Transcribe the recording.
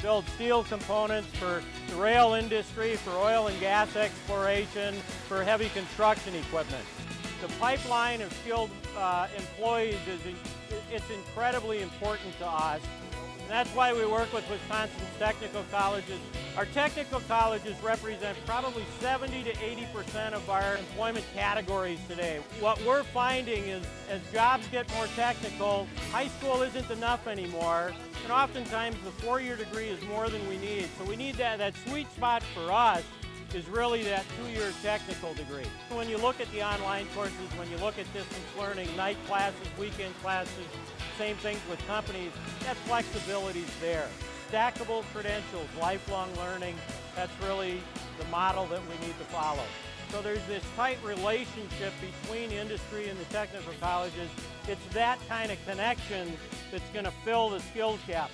Build steel components for the rail industry, for oil and gas exploration, for heavy construction equipment. The pipeline of skilled uh, employees is it's incredibly important to us. That's why we work with Wisconsin's technical colleges. Our technical colleges represent probably 70 to 80% of our employment categories today. What we're finding is as jobs get more technical, high school isn't enough anymore, and oftentimes the four-year degree is more than we need. So we need that, that sweet spot for us is really that two-year technical degree. When you look at the online courses, when you look at distance learning, night classes, weekend classes, same things with companies, that flexibility is there. Stackable credentials, lifelong learning, that's really the model that we need to follow. So there's this tight relationship between industry and the technical colleges. It's that kind of connection that's going to fill the skills gap.